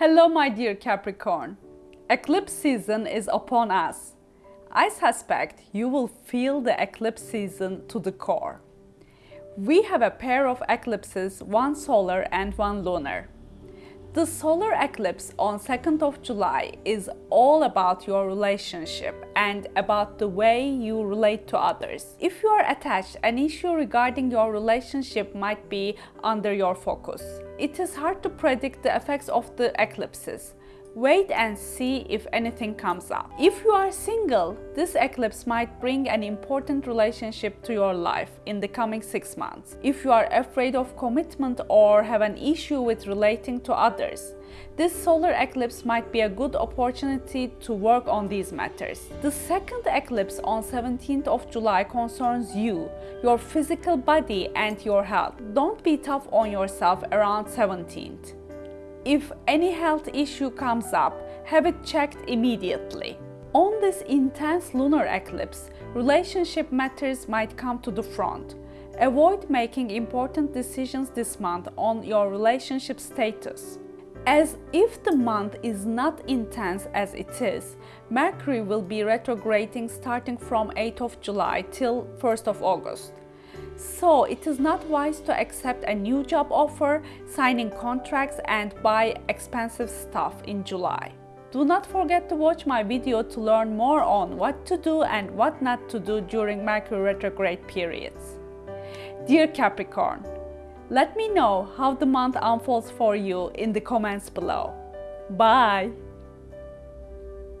Hello my dear Capricorn. Eclipse season is upon us. I suspect you will feel the eclipse season to the core. We have a pair of eclipses, one solar and one lunar. The solar eclipse on 2nd of July is all about your relationship and about the way you relate to others. If you are attached, an issue regarding your relationship might be under your focus. It is hard to predict the effects of the eclipses. Wait and see if anything comes up. If you are single, this eclipse might bring an important relationship to your life in the coming six months. If you are afraid of commitment or have an issue with relating to others, this solar eclipse might be a good opportunity to work on these matters. The second eclipse on 17th of July concerns you, your physical body and your health. Don't be tough on yourself around 17th. If any health issue comes up, have it checked immediately. On this intense lunar eclipse, relationship matters might come to the front. Avoid making important decisions this month on your relationship status. As if the month is not intense as it is, Mercury will be retrograding starting from 8th of July till 1st of August. So it is not wise to accept a new job offer, signing contracts and buy expensive stuff in July. Do not forget to watch my video to learn more on what to do and what not to do during Mercury retrograde periods. Dear Capricorn, let me know how the month unfolds for you in the comments below. Bye!